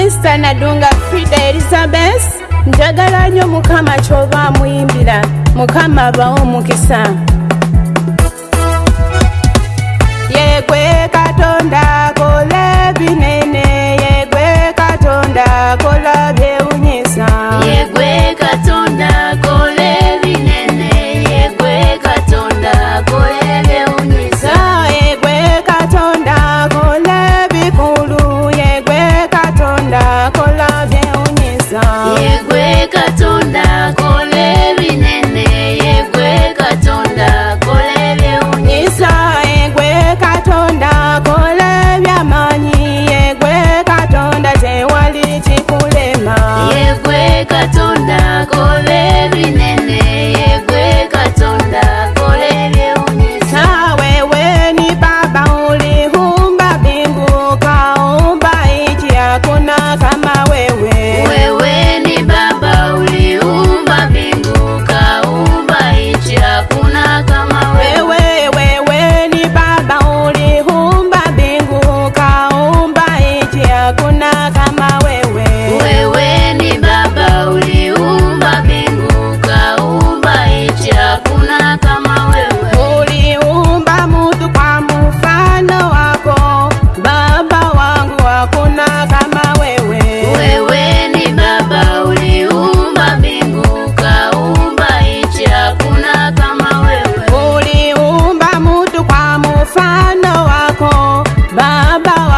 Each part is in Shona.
krista nadunga frida elizabeth njagala nyo mukama kyoba amuyimbira mukama bawo omukisa about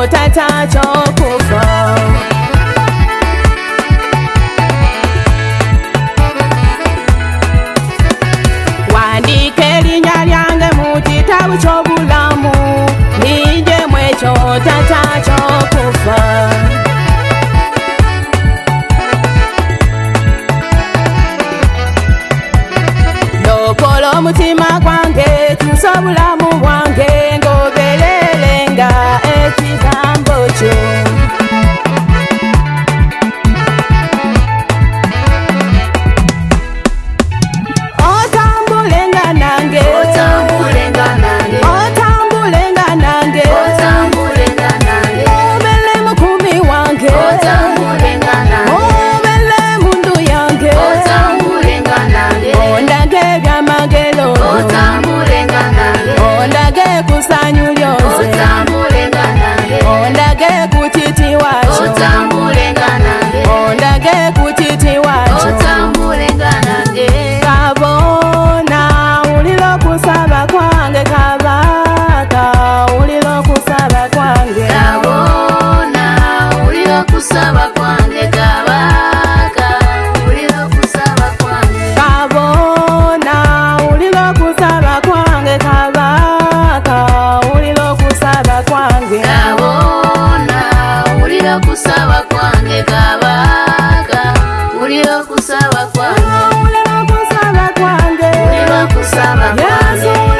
我带她走过。kwange kabona uriyo kusaba kwange kabaga uriyo kusaba kwange uriyo kusaba kwange uriyo kusaba kwange